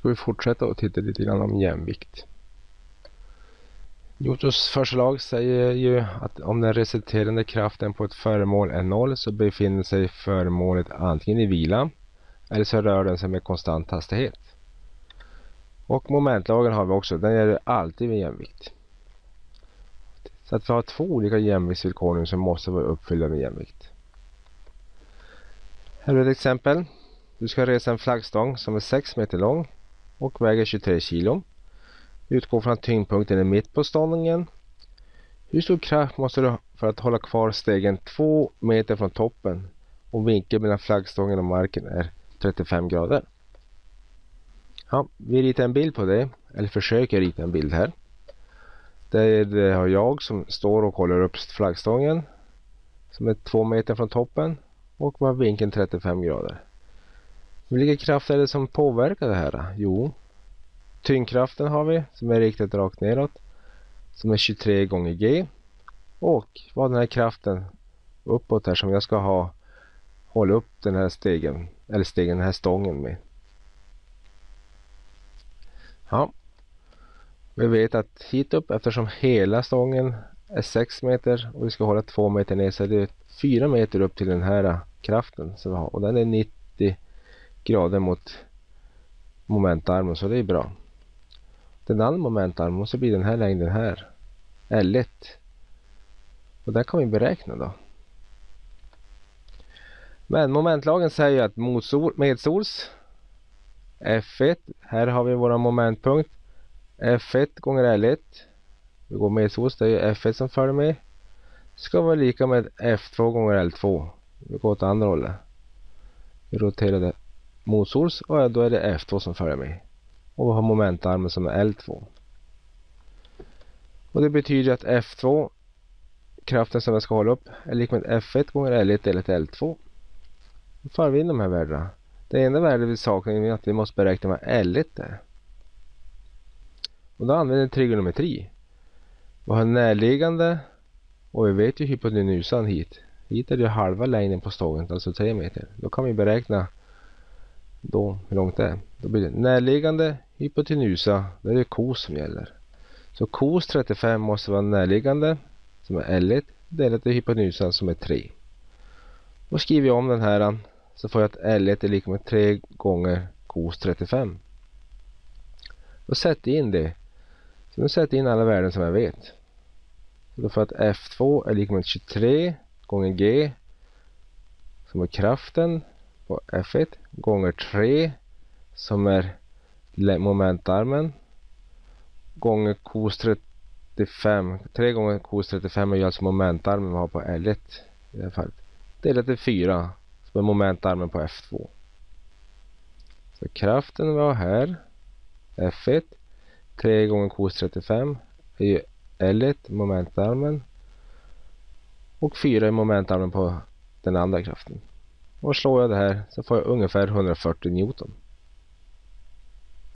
ska vi fortsätta och titta lite grann om jämvikt. Newtons förslag säger ju att om den resulterande kraften på ett föremål är noll så befinner sig föremålet antingen i vila eller så rör den sig med konstant hastighet. Och momentlagen har vi också, den gäller alltid vid jämvikt. Så att vi har två olika jämviktsvillkor nu som måste vara uppfyllda med jämvikt. Här är ett exempel. Du ska resa en flaggstång som är 6 meter lång och väger 23 kilo. Utgå från att tyngdpunkten är mitt på stången. Hur stor kraft måste du ha för att hålla kvar stegen 2 meter från toppen och vinkeln mellan flaggstången och marken är 35 grader? Ja, vi ritar en bild på det, eller försöker rita en bild här. Där har jag som står och håller upp flaggstången som är 2 meter från toppen och var vinkeln 35 grader. Vilka krafter är det som påverkar det här? Jo, tyngdkraften har vi som är riktad rakt neråt som är 23 gånger G och vad den här kraften uppåt här som jag ska ha hålla upp den här stegen eller stegen, den här stången med. Ja, vi vet att hit upp eftersom hela stången är 6 meter och vi ska hålla 2 meter ner så är det 4 meter upp till den här kraften som vi har och den är 90 grader mot momentarmen så det är bra. Den andra momentarmen måste bli den här längden här. L1. Och den kan vi beräkna då. Men momentlagen säger att medsols F1, här har vi vår momentpunkt. F1 gånger L1. Vi går medsols, det är F1 som följer med. Ska vara lika med F2 gånger L2. Vi går åt andra hållet. Vi roterar det motsols och då är det F2 som följer med. Och vi har momentarmen som är L2. Och det betyder att F2 kraften som jag ska hålla upp är lika med F1 gånger L1 delat L2. Då får vi in de här värdena. Det enda värdet vi saknar är att vi måste beräkna vad L1 är. Och då använder vi trigonometri. Vi har närliggande och vi vet ju hypotenusan hit. Hit är det halva längden på stågen, alltså 3 meter. Då kan vi beräkna då hur långt det är. Då blir det närliggande hypotenusa, det är det kos som gäller. Så kos 35 måste vara närliggande som är L1 delat till hypotenusan som är 3. Då skriver jag om den här så får jag att L1 är lika med 3 gånger kos 35. Då sätter jag in det. Så nu sätter jag in alla värden som jag vet. Då får jag att F2 är lika med 23 gånger G som är kraften på F1 gånger 3 som är momentarmen gånger kos 35. 3 gånger kos 35 är ju alltså momentarmen vi har på L1 i det här fallet. Delat till 4 som är momentarmen på F2. Så kraften vi har här F1 3 gånger kos 35 är ju L1 momentarmen och 4 är momentarmen på den andra kraften. Och slår jag det här så får jag ungefär 140 Newton.